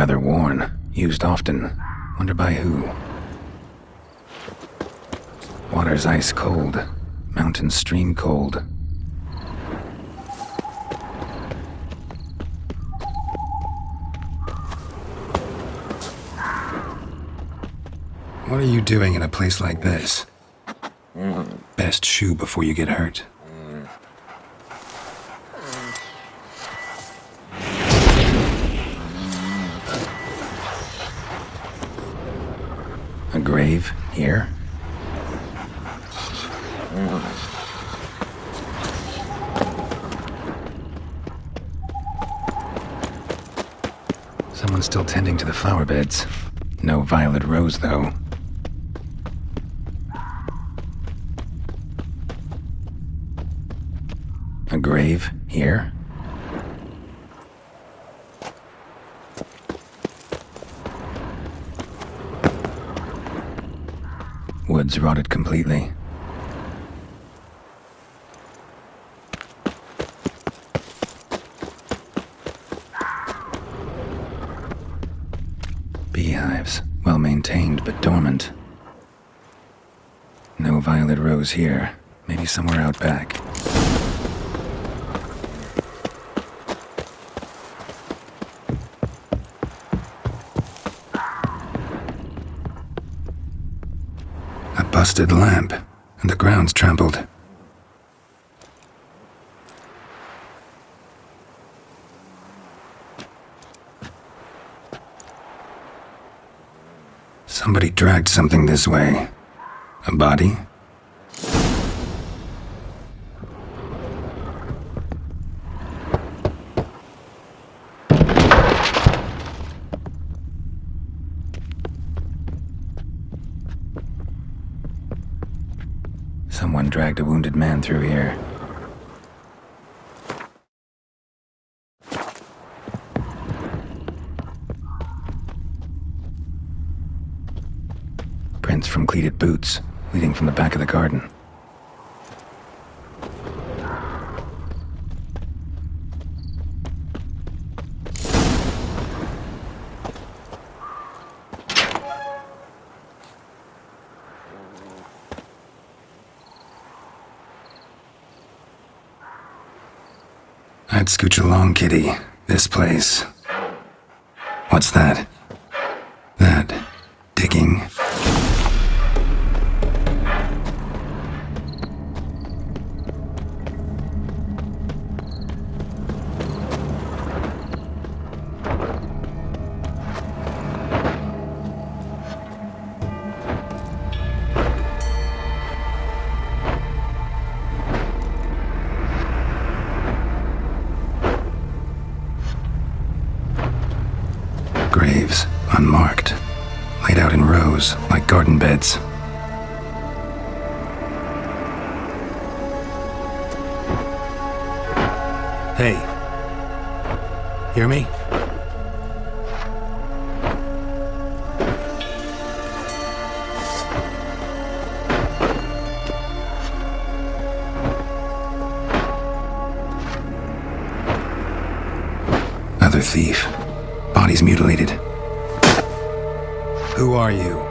rather worn, used often. Wonder by who. Water's ice cold, mountain stream cold. What are you doing in a place like this? Best shoo before you get hurt. Grave here? Someone's still tending to the flower beds. No violet rose, though. A grave here? Woods rotted completely. Beehives, well maintained but dormant. No violet rose here. Maybe somewhere out back. Busted lamp, and the ground's trampled. Somebody dragged something this way. A body? Someone dragged a wounded man through here. Prints from cleated boots, leading from the back of the garden. I'd scooch along, kitty. This place. What's that? That. Unmarked, laid out in rows like garden beds. Hey. Hear me? Who are you?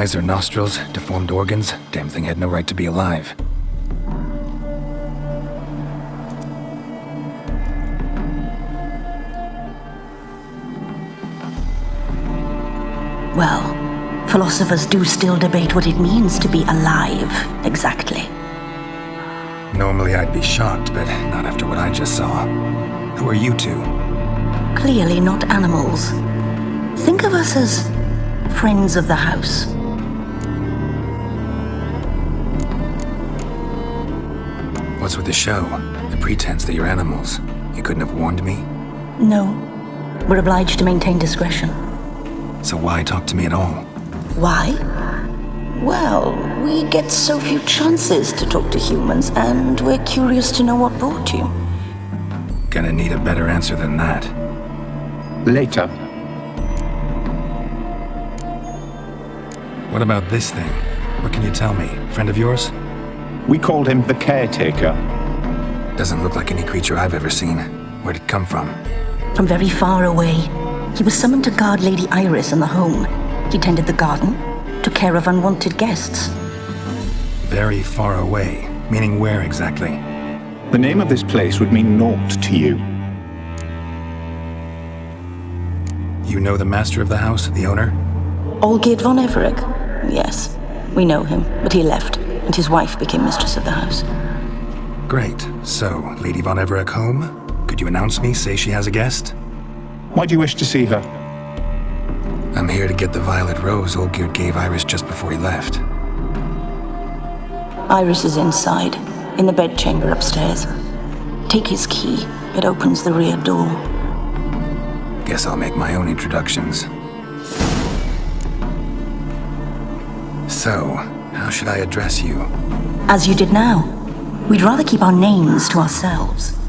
Eyes or nostrils, deformed organs. Damn thing had no right to be alive. Well, philosophers do still debate what it means to be alive, exactly. Normally I'd be shocked, but not after what I just saw. Who are you two? Clearly not animals. Think of us as friends of the house. What's with the show? The pretense that you're animals. You couldn't have warned me? No, we're obliged to maintain discretion. So why talk to me at all? Why? Well, we get so few chances to talk to humans, and we're curious to know what brought you. Gonna need a better answer than that. Later. What about this thing? What can you tell me? Friend of yours? We called him the caretaker. Doesn't look like any creature I've ever seen. Where'd it come from? From very far away, he was summoned to guard Lady Iris in the home. He tended the garden, took care of unwanted guests. Very far away. Meaning where exactly? The name of this place would mean naught to you. You know the master of the house, the owner? Olgierd von Everec? Yes, we know him, but he left, and his wife became mistress of the house. Great. So, Lady Von Everec home? Could you announce me, say she has a guest? Why do you wish to see her? I'm here to get the violet rose Olgierd gave Iris just before he left. Iris is inside, in the bedchamber upstairs. Take his key, it opens the rear door. Guess I'll make my own introductions. So, how should I address you? As you did now. We'd rather keep our names to ourselves.